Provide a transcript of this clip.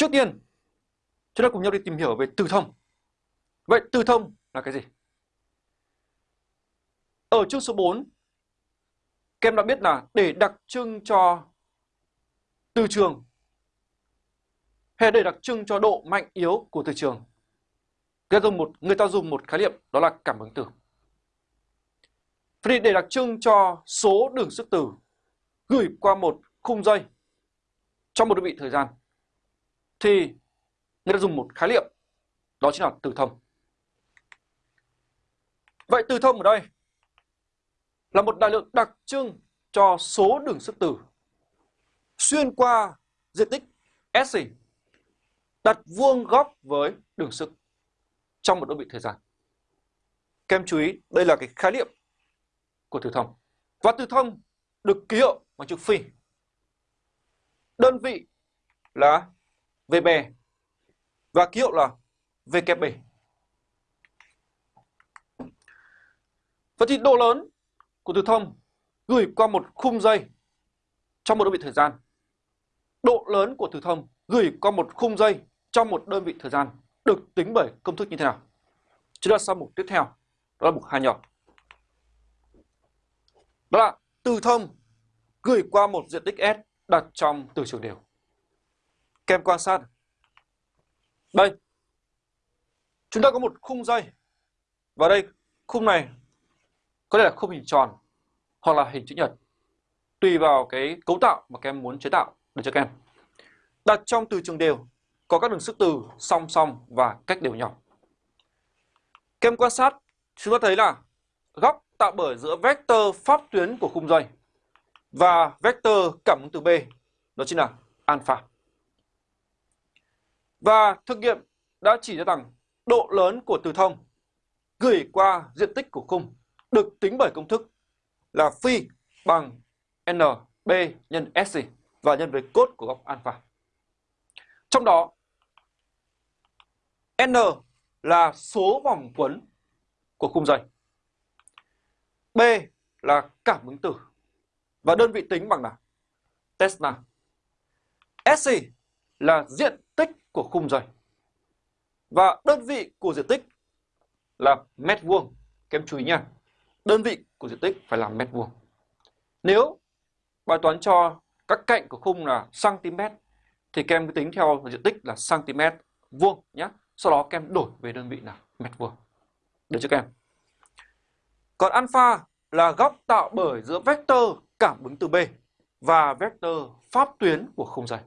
Trước tiên, chúng ta cùng nhau đi tìm hiểu về từ thông. Vậy từ thông là cái gì? Ở chương số 4, các em đã biết là để đặc trưng cho từ trường hay để đặc trưng cho độ mạnh yếu của từ trường người ta dùng một người ta dùng một khái niệm đó là cảm ứng từ Vậy để đặc trưng cho số đường sức từ gửi qua một khung dây trong một đơn vị thời gian thì người ta dùng một khái niệm đó chính là từ thông. Vậy từ thông ở đây là một đại lượng đặc trưng cho số đường sức từ xuyên qua diện tích S đặt vuông góc với đường sức trong một đơn vị thời gian. Các em chú ý, đây là cái khái niệm của từ thông. Và từ thông được ký hiệu bằng chữ phi. Đơn vị là VB và ký hiệu là VKB. Vậy thì độ lớn của từ thông gửi qua một khung dây trong một đơn vị thời gian. Độ lớn của từ thông gửi qua một khung dây trong một đơn vị thời gian được tính bởi công thức như thế nào? Chúng ta sang mục tiếp theo, đó là mục hai nhỏ. Đó là từ thông gửi qua một diện tích S đặt trong từ trường đều. Kem quan sát. Đây. Chúng ta có một khung dây. Và đây, khung này có thể là khung hình tròn hoặc là hình chữ nhật. Tùy vào cái cấu tạo mà các em muốn chế tạo được cho các em. Đặt trong từ trường đều có các đường sức từ song song và cách đều nhau. Kem quan sát, chúng ta thấy là góc tạo bởi giữa vector pháp tuyến của khung dây và vector cảm ứng từ B, đó chính là alpha. Và thực nghiệm đã chỉ ra rằng độ lớn của từ thông gửi qua diện tích của khung được tính bởi công thức là phi bằng NB nhân SC và nhân với cốt của góc alpha. Trong đó, N là số vòng quấn của khung dây. B là cảm ứng tử và đơn vị tính bằng là Tesla. SC là diện tích của khung rồi Và đơn vị của diện tích là mét vuông. Các em chú ý nha. Đơn vị của diện tích phải là mét vuông. Nếu bài toán cho các cạnh của khung là cm thì các em tính theo diện tích là cm vuông nhé sau đó các em đổi về đơn vị là mét vuông. Được chưa các em? Còn alpha là góc tạo bởi giữa vector cảm ứng từ B và vector pháp tuyến của không dây.